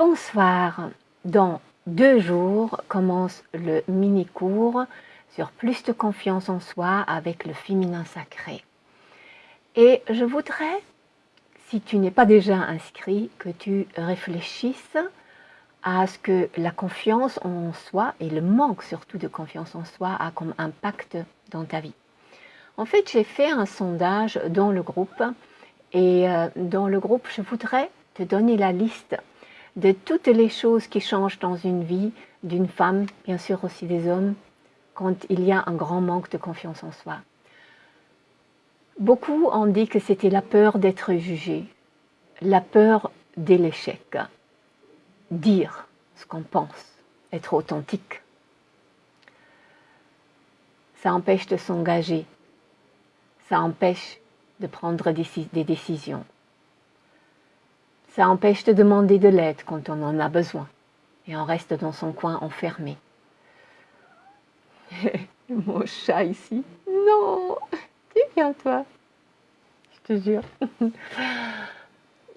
Bonsoir, dans deux jours commence le mini-cours sur plus de confiance en soi avec le féminin sacré. Et je voudrais, si tu n'es pas déjà inscrit, que tu réfléchisses à ce que la confiance en soi et le manque surtout de confiance en soi a comme impact dans ta vie. En fait, j'ai fait un sondage dans le groupe et euh, dans le groupe, je voudrais te donner la liste de toutes les choses qui changent dans une vie d'une femme, bien sûr aussi des hommes, quand il y a un grand manque de confiance en soi. Beaucoup ont dit que c'était la peur d'être jugé, la peur de l'échec, dire ce qu'on pense, être authentique. Ça empêche de s'engager, ça empêche de prendre des décisions. Ça empêche de demander de l'aide quand on en a besoin. Et on reste dans son coin enfermé. Mon chat ici. Non, tu viens toi. Je te jure.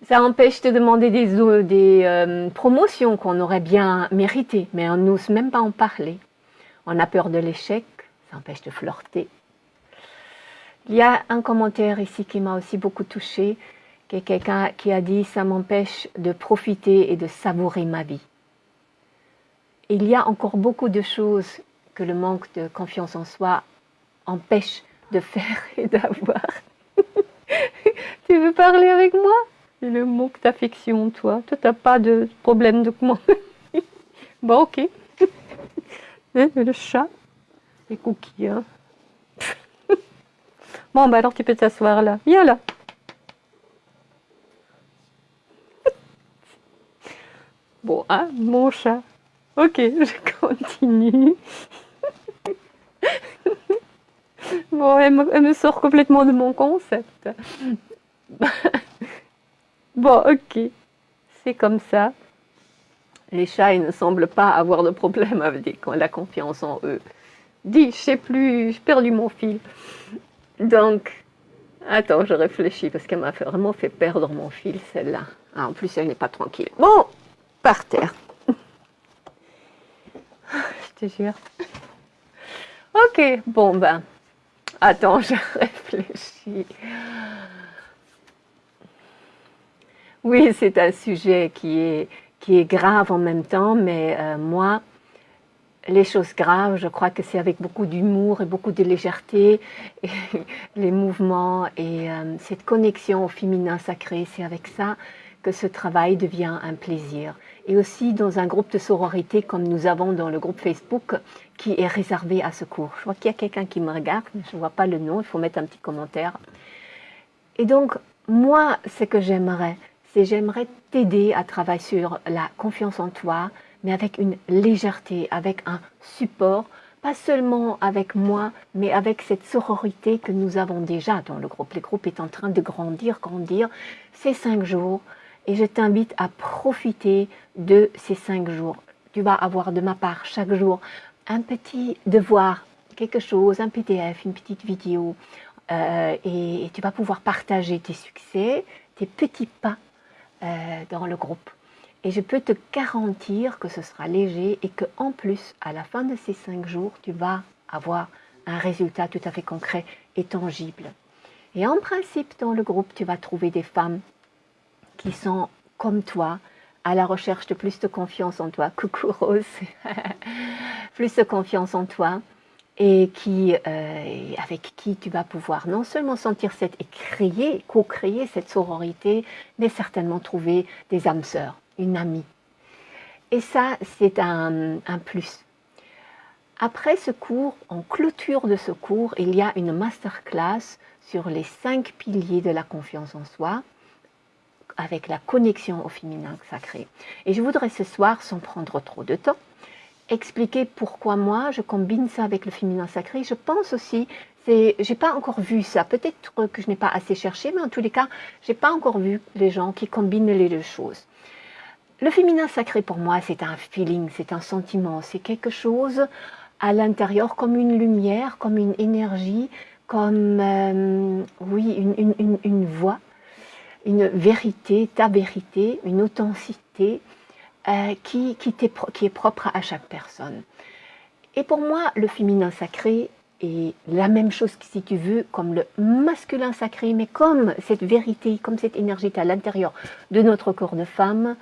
Ça empêche de demander des, des euh, promotions qu'on aurait bien méritées, mais on n'ose même pas en parler. On a peur de l'échec, ça empêche de flirter. Il y a un commentaire ici qui m'a aussi beaucoup touchée quelqu'un qui a dit « ça m'empêche de profiter et de savourer ma vie ». Il y a encore beaucoup de choses que le manque de confiance en soi empêche de faire et d'avoir. tu veux parler avec moi? Le manque d'affection, toi. Toi, tu n'as pas de problème de comment Bon, ok. Hein, le chat, les cookies. Hein. bon, bah alors tu peux t'asseoir là. Viens là. Hein, mon chat. Ok, je continue. bon, elle me, sort complètement de mon concept. bon, ok. C'est comme ça. Les chats, ils ne semblent pas avoir de problème avec la confiance en eux. Dis, je sais plus, j'ai perdu mon fil. Donc, attends, je réfléchis parce qu'elle m'a vraiment fait perdre mon fil, celle-là. Ah, en plus, elle n'est pas tranquille. Bon, par terre. Je te jure. Ok, bon ben, attends, je réfléchis. Oui, c'est un sujet qui est, grave en même temps, mais euh, moi, les choses graves, je crois que c'est avec beaucoup d'humour et beaucoup de légèreté, et les mouvements et euh, cette connexion au féminin sacré, c'est avec ça que ce travail devient un plaisir. Et aussi dans un groupe de sororité comme nous avons dans le groupe Facebook qui est réservé à ce cours. Je vois qu'il y a quelqu'un qui me regarde, mais je ne vois pas le nom, il faut mettre un petit commentaire. Et donc, moi, ce que j'aimerais, c'est j'aimerais t'aider à travailler sur la confiance en toi, mais avec une légèreté, avec un support, pas seulement avec moi, mais avec cette sororité que nous avons déjà dans le groupe. Le groupe est en train de grandir, grandir. Ces cinq jours, et je t'invite à profiter de ces cinq jours. Tu vas avoir de ma part chaque jour un petit devoir, quelque chose, un PDF, une petite vidéo, euh, et, tu vas pouvoir partager tes succès, tes petits pas euh, dans le groupe. Et je peux te garantir que ce sera léger et que en plus, à la fin de ces cinq jours, tu vas avoir un résultat tout à fait concret et tangible. Et en principe, dans le groupe, tu vas trouver des femmes qui sont comme toi, à la recherche de plus de confiance en toi. Coucou Rose, plus de confiance en toi et qui, euh, avec qui tu vas pouvoir non seulement sentir cette et créer, co-créer cette sororité, mais certainement trouver des âmes sœurs, une amie. Et ça, c'est un, un plus. Après ce cours, en clôture de ce cours, il y a une masterclass sur les cinq piliers de la confiance en soi avec la connexion au féminin sacré. Et je voudrais ce soir, sans prendre trop de temps, expliquer pourquoi moi je combine ça avec le féminin sacré. Je pense aussi, j'ai pas encore vu ça, peut-être que je n'ai pas assez cherché, mais en tous les cas, j'ai pas encore vu les gens qui combinent les deux choses. Le féminin sacré pour moi, c'est un feeling, c'est un sentiment, c'est quelque chose à l'intérieur comme une lumière, comme une énergie, comme euh, oui, une, une, une voix une vérité, ta vérité, une authenticité, euh, qui, qui, qui est propre à chaque personne. Et pour moi, le féminin sacré est la même chose, si tu veux, comme le masculin sacré, mais comme cette vérité, comme cette énergie à l'intérieur de notre corps de femme,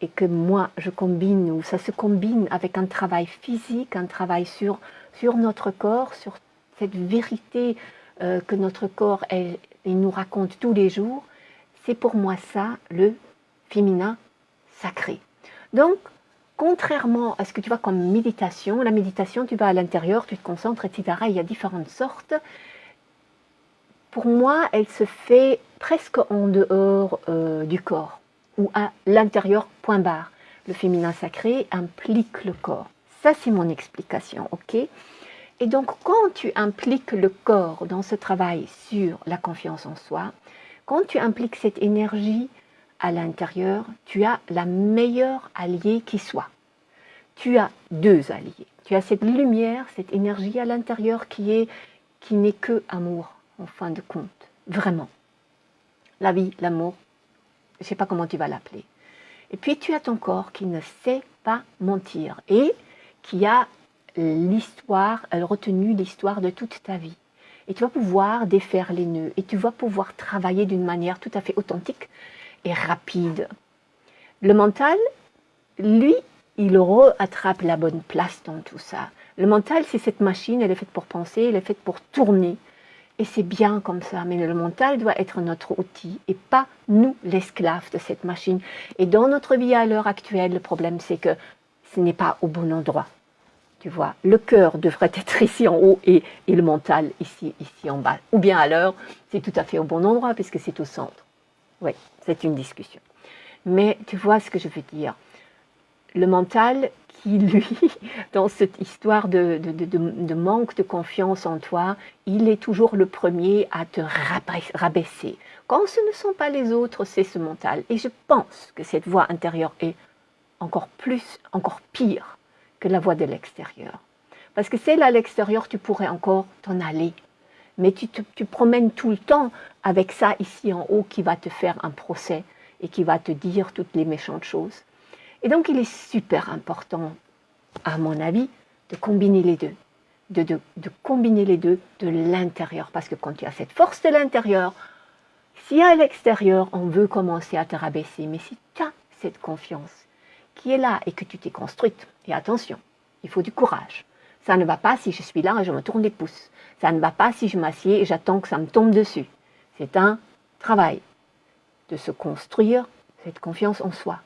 et que moi je combine, ou ça se combine avec un travail physique, un travail sur, sur notre corps, sur cette vérité euh, que notre corps elle, nous raconte tous les jours, c'est pour moi ça le féminin sacré. Donc, contrairement à ce que tu vois comme méditation, la méditation, tu vas à l'intérieur, tu te concentres, etc. Il y a différentes sortes. Pour moi, elle se fait presque en dehors euh, du corps ou à l'intérieur, point barre. Le féminin sacré implique le corps. Ça, c'est mon explication, ok? Et donc, quand tu impliques le corps dans ce travail sur la confiance en soi, quand tu impliques cette énergie à l'intérieur, tu as la meilleure alliée qui soit. Tu as deux alliés. Tu as cette lumière, cette énergie à l'intérieur qui est qui n'est que amour, en fin de compte. Vraiment. La vie, l'amour, je ne sais pas comment tu vas l'appeler. Et puis tu as ton corps qui ne sait pas mentir et qui a l'histoire, retenu l'histoire de toute ta vie. Et tu vas pouvoir défaire les nœuds et tu vas pouvoir travailler d'une manière tout à fait authentique et rapide. Le mental, lui, il attrape la bonne place dans tout ça. Le mental, c'est cette machine, elle est faite pour penser, elle est faite pour tourner. Et c'est bien comme ça, mais le mental doit être notre outil et pas nous l'esclave de cette machine. Et dans notre vie à l'heure actuelle, le problème c'est que ce n'est pas au bon endroit. Tu vois, le cœur devrait être ici en haut et, et le mental ici, ici en bas. Ou bien l'heure, c'est tout à fait au bon endroit puisque c'est au centre. Oui, c'est une discussion. Mais tu vois ce que je veux dire. Le mental, qui, lui, dans cette histoire de, de, manque de confiance en toi, il est toujours le premier à te rabaisser. Quand ce ne sont pas les autres, c'est ce mental. Et je pense que cette voix intérieure est encore plus, encore pire que la voix de l'extérieur. Parce que celle à l'extérieur, tu pourrais encore t'en aller. Mais tu te tu promènes tout le temps avec ça ici en haut qui va te faire un procès et qui va te dire toutes les méchantes choses. Et donc, il est super important, à mon avis, de combiner les deux. De, de, combiner les deux de l'intérieur. Parce que quand tu as cette force de l'intérieur, si à l'extérieur, on veut commencer à te rabaisser, mais si tu as cette confiance qui est là et que tu t'es construite, et attention, il faut du courage. Ça ne va pas si je suis là et je me tourne les pouces. Ça ne va pas si je m'assieds et j'attends que ça me tombe dessus. C'est un travail de se construire cette confiance en soi.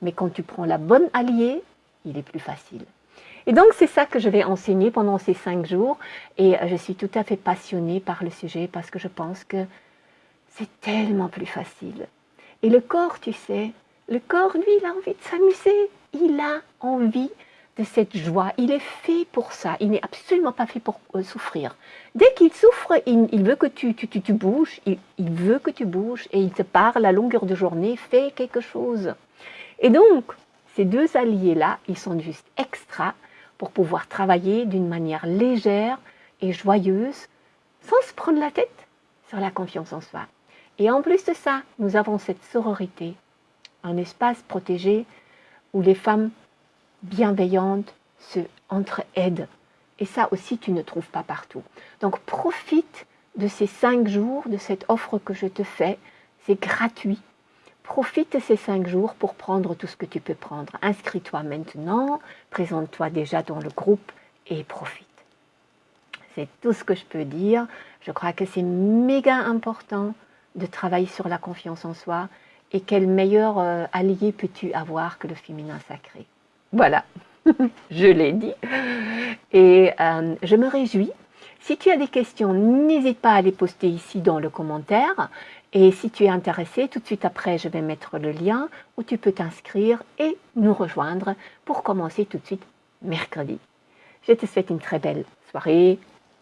Mais quand tu prends la bonne alliée, il est plus facile. Et donc, c'est ça que je vais enseigner pendant ces cinq jours. Et je suis tout à fait passionnée par le sujet parce que je pense que c'est tellement plus facile. Et le corps, tu sais, le corps, lui, il a envie de s'amuser. Il a envie de cette joie. Il est fait pour ça. Il n'est absolument pas fait pour euh, souffrir. Dès qu'il souffre, il, veut que tu, bouges. Il, il, veut que tu bouges et il te parle à longueur de journée. Fais quelque chose. Et donc, ces deux alliés-là, ils sont juste extra pour pouvoir travailler d'une manière légère et joyeuse, sans se prendre la tête sur la confiance en soi. Et en plus de ça, nous avons cette sororité, un espace protégé où les femmes bienveillantes se entre-aident. Et ça aussi, tu ne trouves pas partout. Donc, profite de ces cinq jours, de cette offre que je te fais. C'est gratuit. Profite de ces cinq jours pour prendre tout ce que tu peux prendre. Inscris-toi maintenant, présente-toi déjà dans le groupe et profite. C'est tout ce que je peux dire. Je crois que c'est méga important de travailler sur la confiance en soi et quel meilleur euh, allié peux-tu avoir que le féminin sacré? Voilà, je l'ai dit. Et euh, je me réjouis. Si tu as des questions, n'hésite pas à les poster ici dans le commentaire. Et si tu es intéressé, tout de suite après, je vais mettre le lien où tu peux t'inscrire et nous rejoindre pour commencer tout de suite mercredi. Je te souhaite une très belle soirée,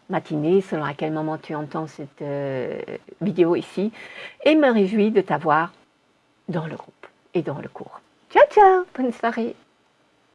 matinée, selon à quel moment tu entends cette euh, vidéo ici, et me réjouis de t'avoir dans le groupe et dans le cours. Ciao, ciao, bonne soirée